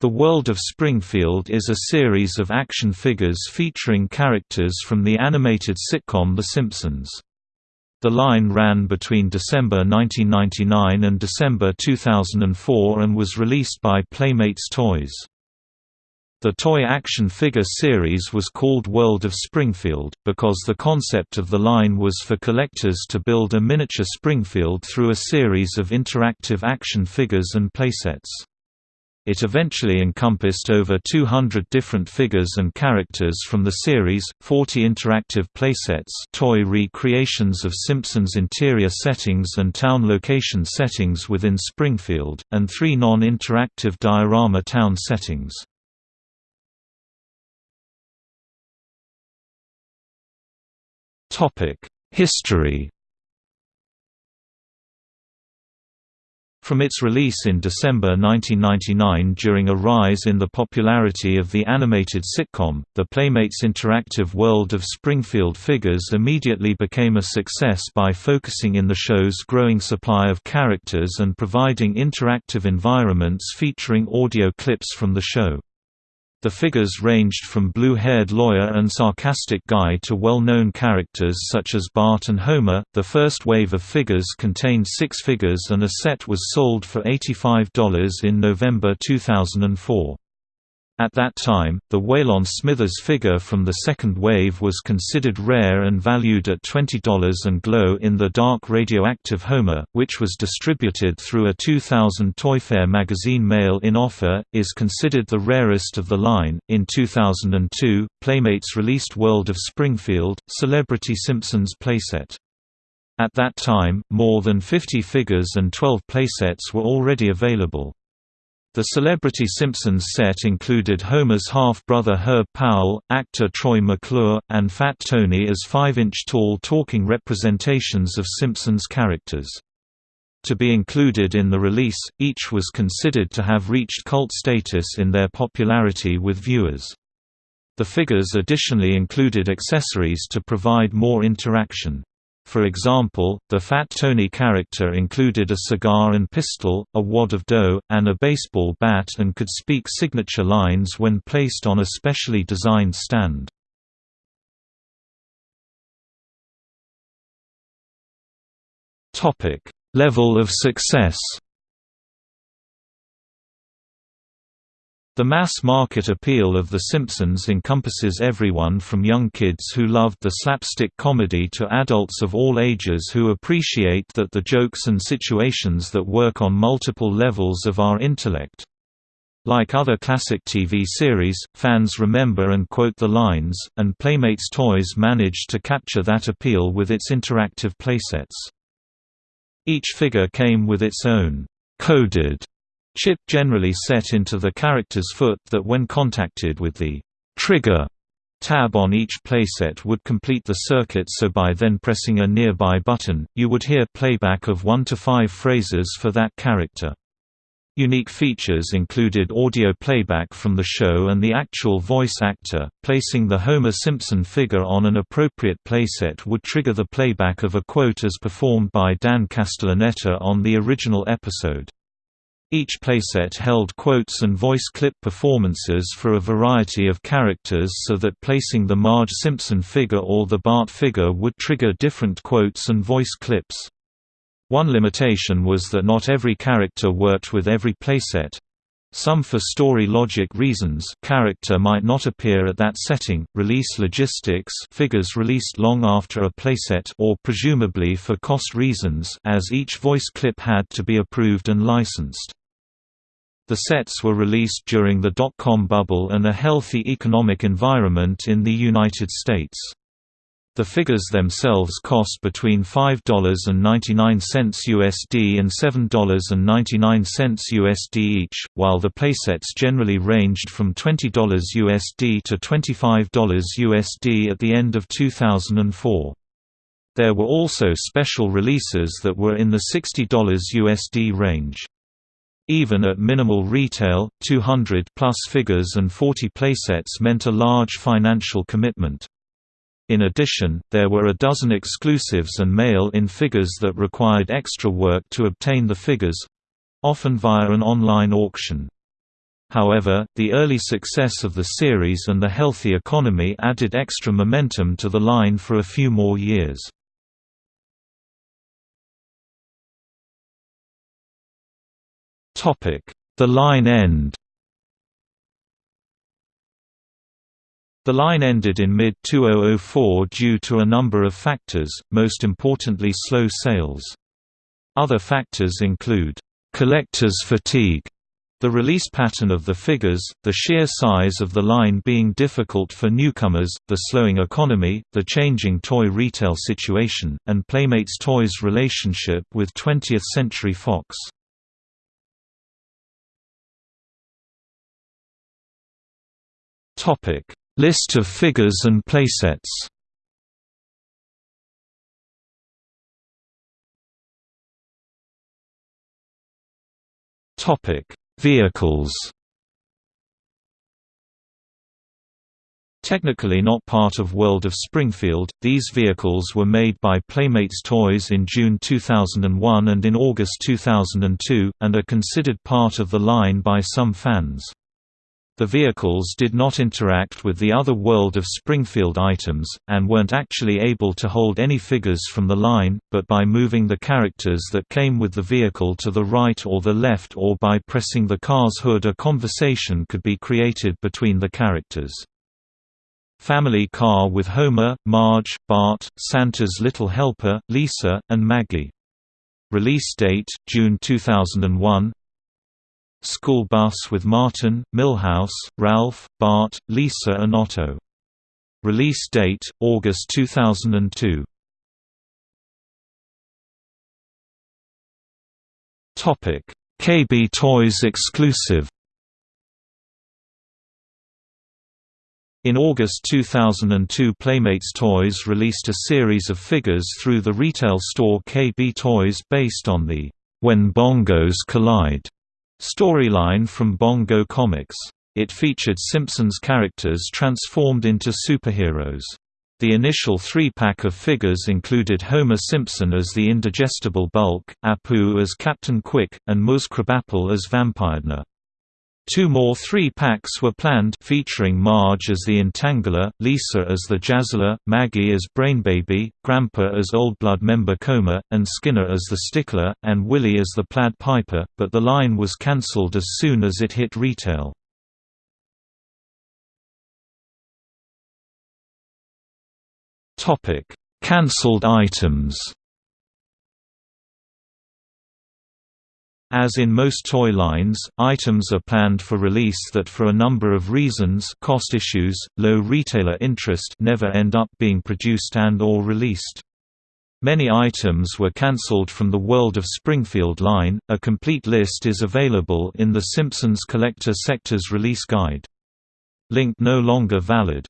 The World of Springfield is a series of action figures featuring characters from the animated sitcom The Simpsons. The line ran between December 1999 and December 2004 and was released by Playmates Toys. The toy action figure series was called World of Springfield, because the concept of the line was for collectors to build a miniature Springfield through a series of interactive action figures and playsets. It eventually encompassed over 200 different figures and characters from the series, 40 interactive playsets toy recreations of Simpsons interior settings and town location settings within Springfield, and three non-interactive diorama town settings. History From its release in December 1999 during a rise in the popularity of the animated sitcom, the Playmates interactive world of Springfield figures immediately became a success by focusing in the show's growing supply of characters and providing interactive environments featuring audio clips from the show. The figures ranged from blue-haired lawyer and sarcastic guy to well-known characters such as Bart and Homer. The first wave of figures contained six figures and a set was sold for $85 in November 2004. At that time, the Waylon Smithers figure from the second wave was considered rare and valued at $20 and glow in the dark radioactive Homer, which was distributed through a 2000 Toy Fair magazine mail-in offer, is considered the rarest of the line. In 2002, Playmates released World of Springfield, Celebrity Simpsons playset. At that time, more than 50 figures and 12 playsets were already available. The Celebrity Simpsons set included Homer's half-brother Herb Powell, actor Troy McClure, and Fat Tony as 5-inch tall talking representations of Simpsons characters. To be included in the release, each was considered to have reached cult status in their popularity with viewers. The figures additionally included accessories to provide more interaction. For example, the Fat Tony character included a cigar and pistol, a wad of dough, and a baseball bat and could speak signature lines when placed on a specially designed stand. Level of success The mass-market appeal of The Simpsons encompasses everyone from young kids who loved the slapstick comedy to adults of all ages who appreciate that the jokes and situations that work on multiple levels of our intellect. Like other classic TV series, fans remember and quote the lines, and Playmates Toys managed to capture that appeal with its interactive playsets. Each figure came with its own coded chip generally set into the character's foot that when contacted with the trigger tab on each playset would complete the circuit so by then pressing a nearby button, you would hear playback of one to five phrases for that character. Unique features included audio playback from the show and the actual voice actor. Placing the Homer Simpson figure on an appropriate playset would trigger the playback of a quote as performed by Dan Castellaneta on the original episode. Each playset held quotes and voice clip performances for a variety of characters so that placing the Marge Simpson figure or the Bart figure would trigger different quotes and voice clips. One limitation was that not every character worked with every playset. Some for story logic reasons character might not appear at that setting, release logistics figures released long after a playset or presumably for cost reasons as each voice clip had to be approved and licensed. The sets were released during the dot-com bubble and a healthy economic environment in the United States. The figures themselves cost between $5.99 USD and $7.99 USD each, while the playsets generally ranged from $20 USD to $25 USD at the end of 2004. There were also special releases that were in the $60 USD range. Even at minimal retail, 200 plus figures and 40 playsets meant a large financial commitment. In addition, there were a dozen exclusives and mail-in figures that required extra work to obtain the figures—often via an online auction. However, the early success of the series and the healthy economy added extra momentum to the line for a few more years. The line end The line ended in mid-2004 due to a number of factors, most importantly slow sales. Other factors include, "...collector's fatigue", the release pattern of the figures, the sheer size of the line being difficult for newcomers, the slowing economy, the changing toy retail situation, and Playmates Toys' relationship with 20th Century Fox. Topic List of figures and playsets Topic: Vehicles. Technically not part of World of Springfield, these vehicles were made by Playmates Toys in June 2001 and in August 2002, and are considered part of the line by some fans. The vehicles did not interact with the other World of Springfield items, and weren't actually able to hold any figures from the line, but by moving the characters that came with the vehicle to the right or the left or by pressing the car's hood a conversation could be created between the characters. Family car with Homer, Marge, Bart, Santa's little helper, Lisa, and Maggie. Release date, June 2001 School Bus with Martin, Milhouse, Ralph, Bart, Lisa and Otto. Release date, August 2002. KB Toys exclusive In August 2002 Playmates Toys released a series of figures through the retail store KB Toys based on the When Bongos Collide Storyline from Bongo Comics. It featured Simpsons characters transformed into superheroes. The initial three-pack of figures included Homer Simpson as the indigestible Bulk, Apu as Captain Quick, and Muz Krabappel as Vampiredna. Two more three-packs were planned featuring Marge as the Entangler, Lisa as the Jazzler, Maggie as Brainbaby, Grandpa as Old Blood member Coma, and Skinner as the Stickler, and Willie as the Plaid Piper, but the line was cancelled as soon as it hit retail. Cancelled items As in most toy lines, items are planned for release that for a number of reasons cost issues, low retailer interest never end up being produced and or released. Many items were cancelled from the World of Springfield line. A complete list is available in the Simpsons Collector Sectors Release Guide. Link no longer valid.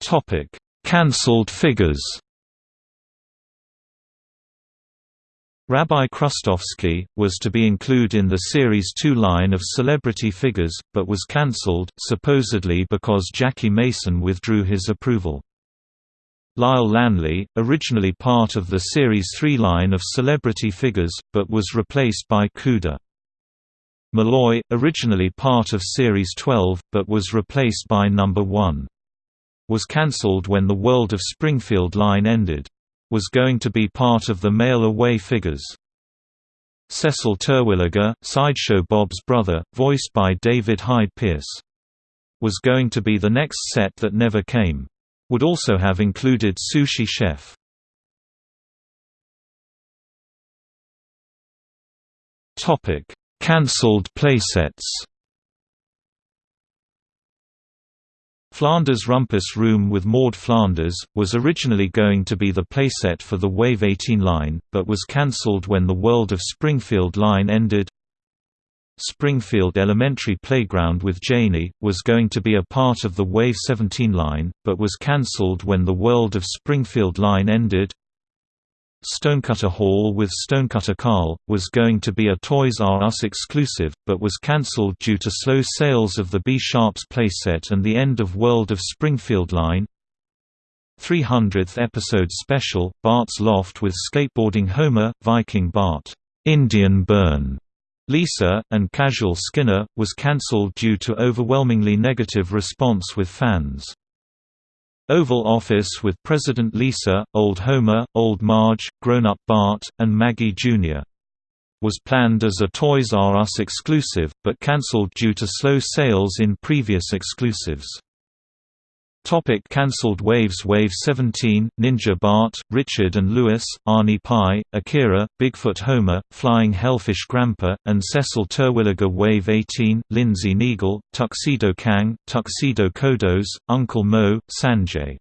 Topic: Cancelled figures. Rabbi Krustovsky, was to be included in the Series 2 line of celebrity figures, but was cancelled, supposedly because Jackie Mason withdrew his approval. Lyle Lanley, originally part of the Series 3 line of celebrity figures, but was replaced by Cuda. Malloy, originally part of Series 12, but was replaced by Number 1. Was cancelled when the World of Springfield line ended was going to be part of the mail away figures. Cecil Terwilliger, Sideshow Bob's brother, voiced by David Hyde Pierce. Was going to be the next set that never came. Would also have included Sushi Chef. Cancelled playsets Flanders Rumpus Room with Maude Flanders, was originally going to be the playset for the Wave 18 line, but was cancelled when the World of Springfield line ended. Springfield Elementary Playground with Janey, was going to be a part of the Wave 17 line, but was cancelled when the World of Springfield line ended. Stonecutter Hall with Stonecutter Carl, was going to be a Toys R Us exclusive, but was cancelled due to slow sales of the B-Sharps playset and the end of World of Springfield line. 300th episode special, Bart's Loft with Skateboarding Homer, Viking Bart Indian Burn Lisa, and Casual Skinner, was cancelled due to overwhelmingly negative response with fans. Oval Office with President Lisa, Old Homer, Old Marge, Grown-Up Bart, and Maggie Jr. was planned as a Toys R Us exclusive, but cancelled due to slow sales in previous exclusives. Topic cancelled waves Wave 17, Ninja Bart, Richard and Lewis, Arnie Pie, Akira, Bigfoot Homer, Flying Hellfish Grandpa, and Cecil Terwilliger Wave 18, Lindsay Neagle, Tuxedo Kang, Tuxedo Kodos, Uncle Mo, Sanjay